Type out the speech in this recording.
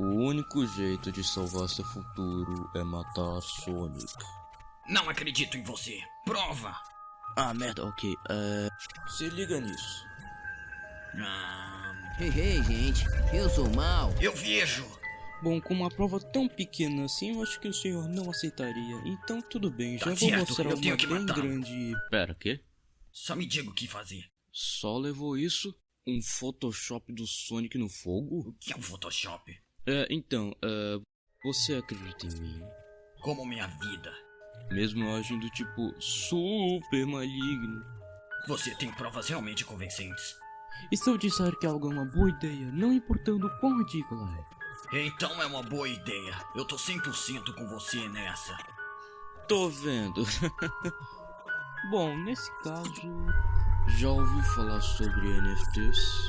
O único jeito de salvar seu futuro é matar Sonic. Não acredito em você. Prova! Ah, merda, ok. É... Se liga nisso. Ah, Ei, ei, gente, eu sou o mal. eu vejo! Bom, com uma prova tão pequena assim, eu acho que o senhor não aceitaria. Então tudo bem, já Tá vou certo, mostrar eu uma tenho que bem matá-lo. grande... Pera, quê? Só me diga o que fazer. Só levou isso? Um Photoshop do Sonic no fogo? O que é um Photoshop? É, então, é... Você acredita em mim? Como minha vida. Mesmo eu agindo tipo super maligno. Você tem provas realmente convincentes. E se eu disser que algo é uma boa ideia, não importando o quão ridícula é? Então é uma boa ideia. Eu tô 100% com você nessa. Tô vendo. Bom, nesse caso, já ouviu falar sobre NFTs?